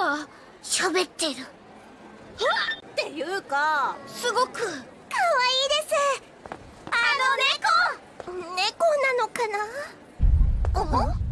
が喋ってる。っ！ていうかすごく可愛いいです。あの猫。猫。なのかな？